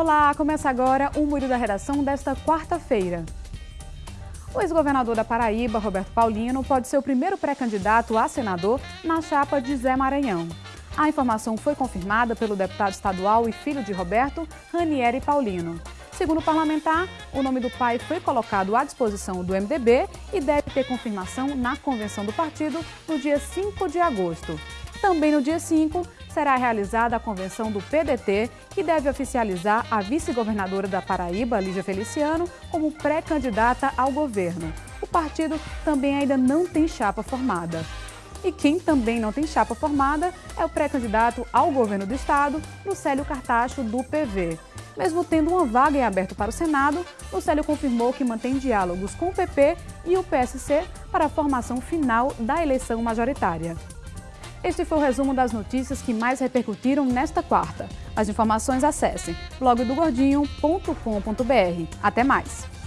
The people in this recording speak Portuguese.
Olá, começa agora o Muro da Redação desta quarta-feira. O ex-governador da Paraíba, Roberto Paulino, pode ser o primeiro pré-candidato a senador na chapa de Zé Maranhão. A informação foi confirmada pelo deputado estadual e filho de Roberto, Ranieri Paulino. Segundo o parlamentar, o nome do pai foi colocado à disposição do MDB e deve ter confirmação na convenção do partido no dia 5 de agosto. Também no dia 5, será realizada a convenção do PDT, que deve oficializar a vice-governadora da Paraíba, Lígia Feliciano, como pré-candidata ao governo. O partido também ainda não tem chapa formada. E quem também não tem chapa formada é o pré-candidato ao governo do estado, Lucélio Cartacho, do PV. Mesmo tendo uma vaga em aberto para o Senado, Lucélio confirmou que mantém diálogos com o PP e o PSC para a formação final da eleição majoritária. Este foi o resumo das notícias que mais repercutiram nesta quarta. Mais informações acesse blogdogordinho.com.br. Até mais!